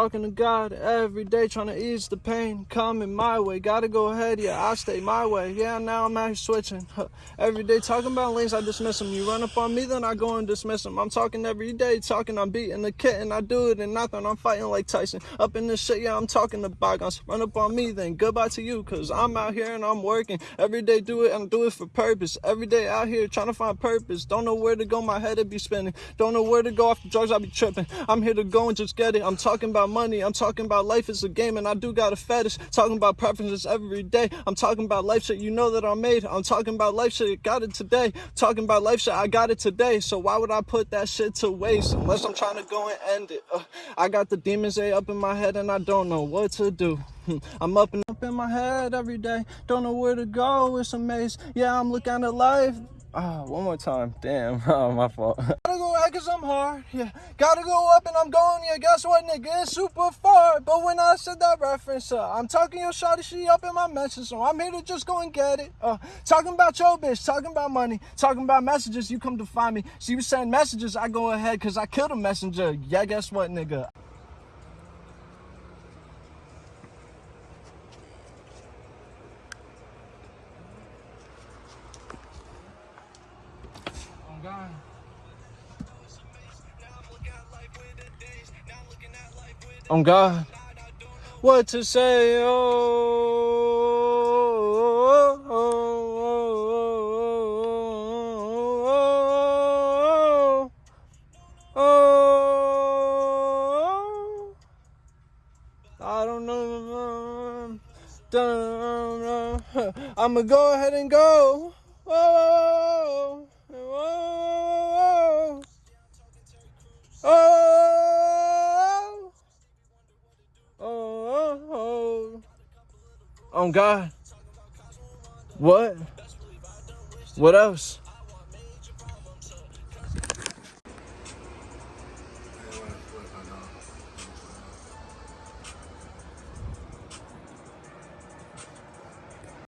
Talking to God every day, trying to ease the pain coming my way. Gotta go ahead, yeah, I stay my way. Yeah, now I'm out here switching. Every day talking about lanes, I dismiss them. You run up on me, then I go and dismiss them. I'm talking every day, talking, I'm beating the kitten. I do it and nothing, I'm fighting like Tyson. Up in this shit, yeah, I'm talking to bygones. Run up on me, then goodbye to you, cause I'm out here and I'm working. Every day do it, and do it for purpose. Every day out here trying to find purpose. Don't know where to go, my head would be spinning. Don't know where to go off the drugs, I be tripping. I'm here to go and just get it. I'm talking about money. I'm talking about life is a game and I do got a fetish. Talking about preferences every day. I'm talking about life shit you know that I made. I'm talking about life shit, got it today. Talking about life shit, I got it today. So why would I put that shit to waste unless I'm trying to go and end it? Uh, I got the demons A up in my head and I don't know what to do. I'm up and up in my head every day. Don't know where to go. It's a maze. Yeah, I'm looking at life. Ah, one more time. Damn. Oh, my fault. Cause I'm hard. Yeah. Gotta go up and I'm going. Yeah, guess what, nigga? It's super far. But when I said that reference, uh, I'm talking your shawty, she up in my mentions. So I'm here to just go and get it. Uh, talking about your bitch, talking about money, talking about messages, you come to find me. She was sending messages, I go ahead cause I killed a messenger. Yeah, guess what, nigga? I'm gone. On God, what to say? Oh, oh, oh, oh, oh, I don't know. I'ma go ahead and go. Oh, oh, oh, God. What? What else?